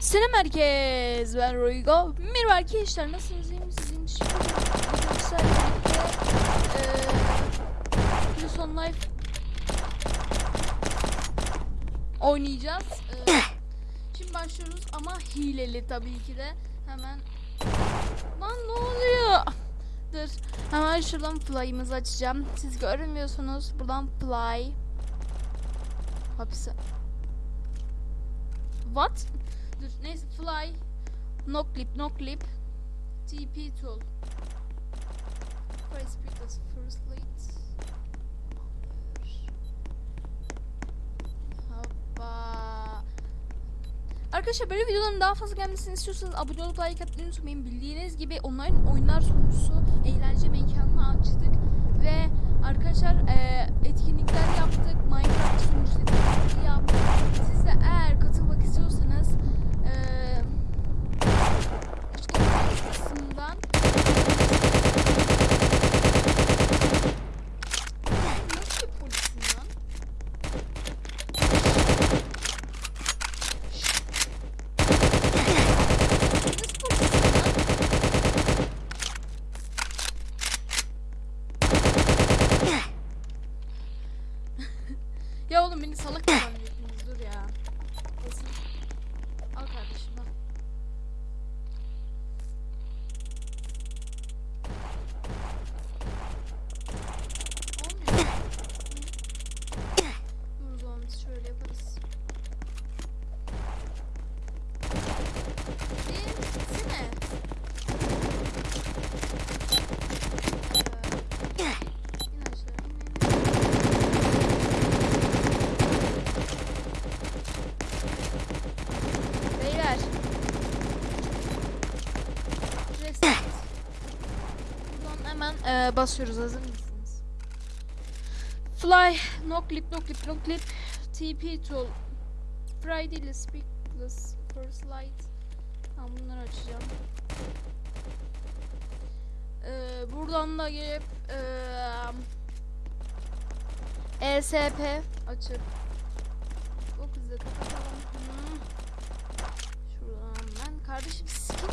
Selam herkes. Ben Roygo. Merhaba arkadaşlar. Nasılsınız? İyi misiniz? Bugün sizlerle birlikte eee Plus on Life oynayacağız. Eee, şimdi başlıyoruz ama hileli tabii ki de. Hemen Lan ne oluyor? Dur. Hemen şuradan fly'ımızı açacağım. Siz görmüyorsunuz. Buradan fly. Hapse. What? Dur neyse fly. No clip, no clip. TP tool. Price because first late. Hoppa. Arkadaşlar böyle videoların daha fazla gelmesini istiyorsanız abone olup like atmayı unutmayın. Bildiğiniz gibi online oyunlar sunucusu eğlence mekanını açtık ve arkadaşlar eee, etkinlikler yaptık. Minecraft sunucusu yaptık. Siz de eğer katılmak istiyorsanız eee açıklama kısmından Nasıl bir polisin lan? Nasıl polisin lan? Ya oğlum beni salak mı zannediyorsunuz? Dur ya. Neyse. Al kardeşim al. Olmuyor. Dur o zaman biz şöyle yaparız. Gitsene. Ee, in aşağı, in, in. Beyler. Reset. Eee, basıyoruz. Hazır mısınız? Fly, no clip, no clip, no clip. TP tool. Friday speakless first light. Tamam bunları açacağım. Eee, buradan da gelip eee ESP açıp o kızı kapatalım. Şuradan ben kardeşim skip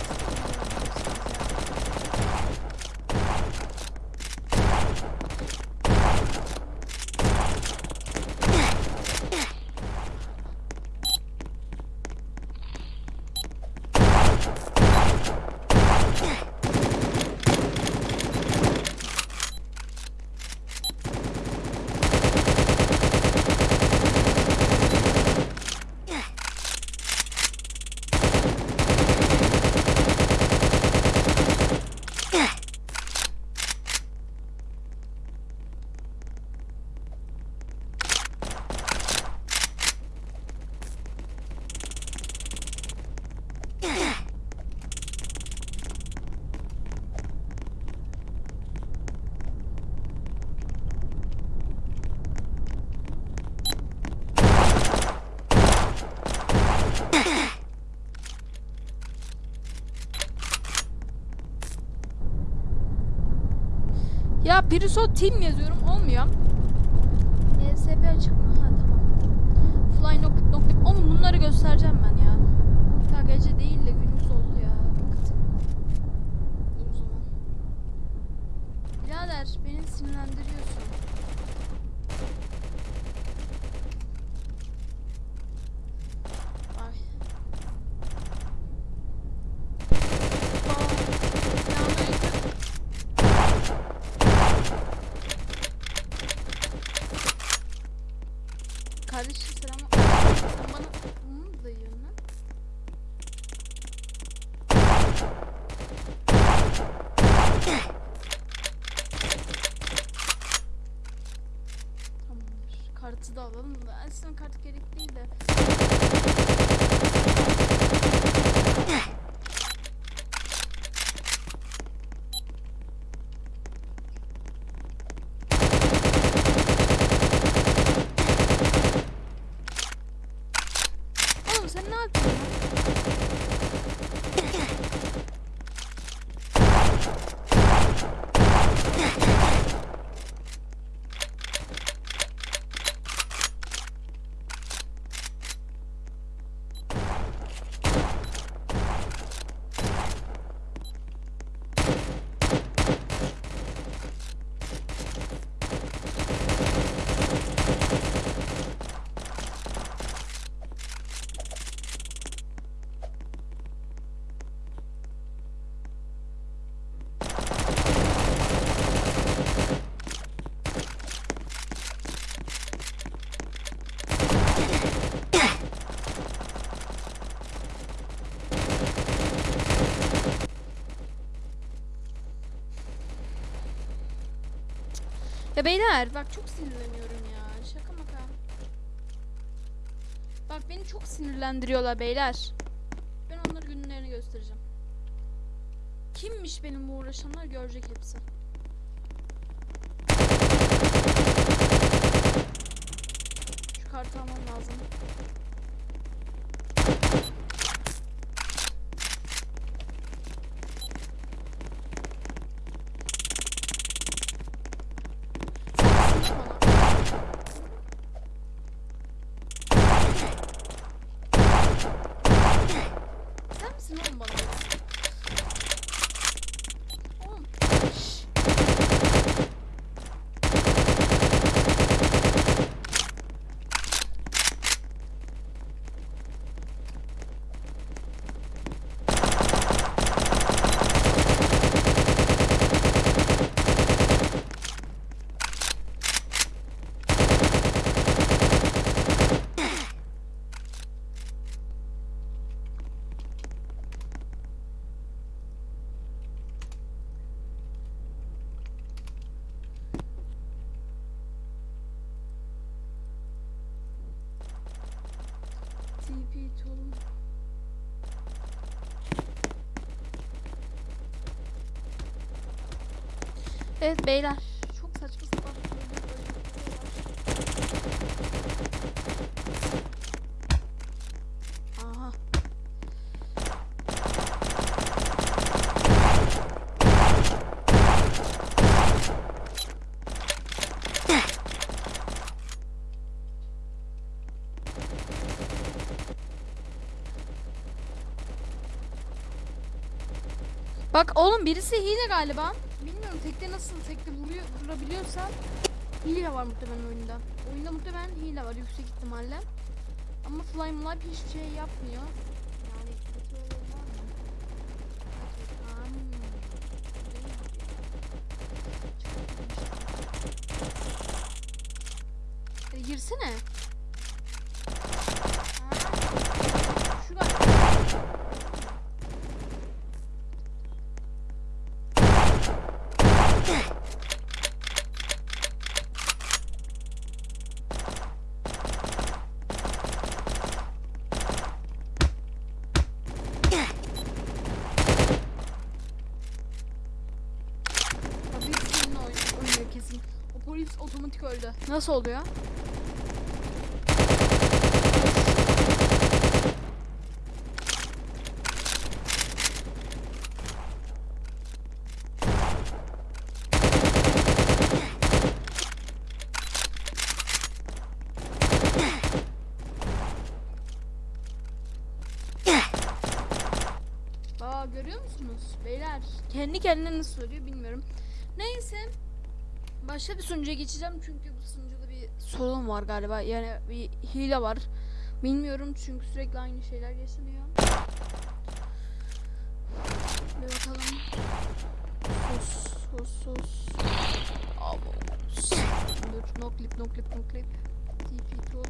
Ya Pirisot Team yazıyorum olmuyor. ESP açık mı? Ha tamam. Fly no clip no clip. Oğlum bunları göstereceğim ben ya. Ya gece değil de gündüz oldu ya. Hakikaten. Dur o zaman. Birader beni sinirlendiriyorsun. Ay. Aa, selamünaleyküm. Kardeşim selam. Bana bunu mu dayıyorsun lan? Kartı da alalım da. Aslında kart gerek değil de. Oğlum sen ne yapıyorsun? Beyler bak çok sinirleniyorum ya. Şaka maka. Bak beni çok sinirlendiriyorlar beyler. Ben onları günlerini göstereceğim. Kimmiş benimle uğraşanlar görecek hepsi. Şu kartı almam lazım. Sen misin bana? Sen misin oğlum bana? ya? Oğlum. şşş. Evet beyler. Çok saçma sapan şeyler oluyor. Aha. Bak oğlum birisi hile galiba. Bilmiyorum tekte nasıl tekte vuruyor, vurabiliyorsan hile var muhtemelen oyunda. Oyunda muhtemelen hile var yüksek ihtimalle. Ama Fly Mlap hiçbir şey yapmıyor. Yani kötü olan var mı? Hmm, değil mi? Hadi girsene. Ha, Şu galiba. Tabii seninle oynuyor, oynuyor kesin. O polis otomatik öldü. Nasıl oluyor? Aa görüyor musunuz beyler? Kendi kendine nasıl söylüyor bilmiyorum. Neyse. Başka bir sunucuya geçeceğim çünkü bu sunucuda bir sorun var galiba. Yani bir hile var. Bilmiyorum çünkü sürekli aynı şeyler yaşanıyor. Bir bakalım. Sus sus sus. Abo. Dur no clip no clip no clip. TP tool.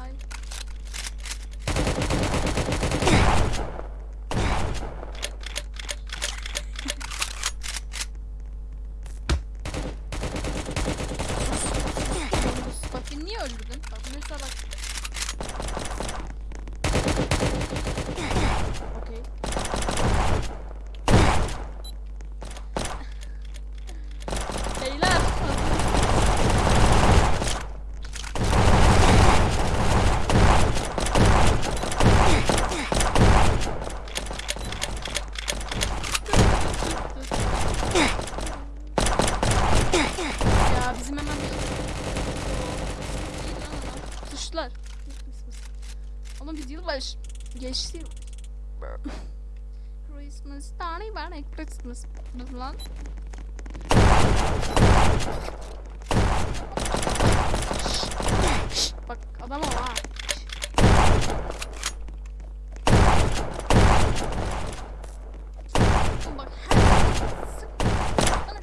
Ay. Bak beni niye öldürdün? Bak mesela bak. Okey. Beyler. Ya bizim hemen bir Suçlular. Ama biz yılbaşı geçti. Christmas, tane bana Christmas. Lan. Bak adam o ha. Oğlum Bak her sık. Bana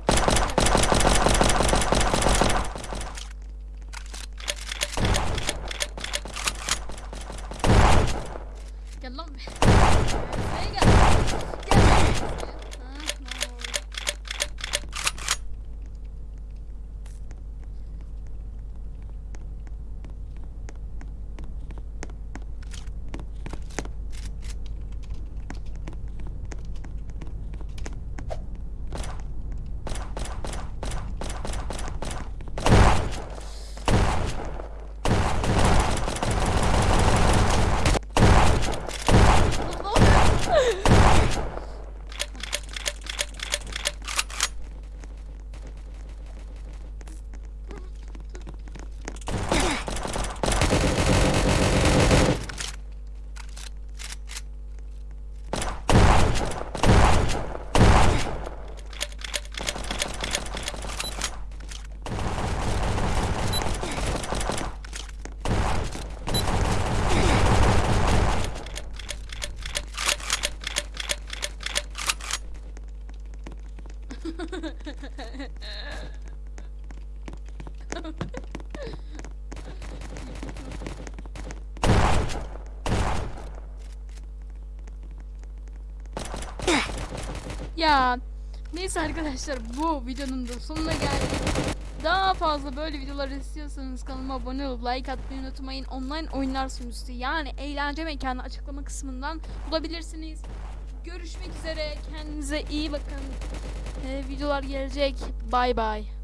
Gel lan be. Buraya gel. Gel. Ha, ne oldu? Ya neyse arkadaşlar bu videonun da sonuna geldik. Daha fazla böyle videolar istiyorsanız kanalıma abone olup like atmayı unutmayın. Online oyunlar sunucusu yani eğlence mekanı açıklama kısmından bulabilirsiniz. Görüşmek üzere. Kendinize iyi bakın. Ee, videolar gelecek. Bay bay.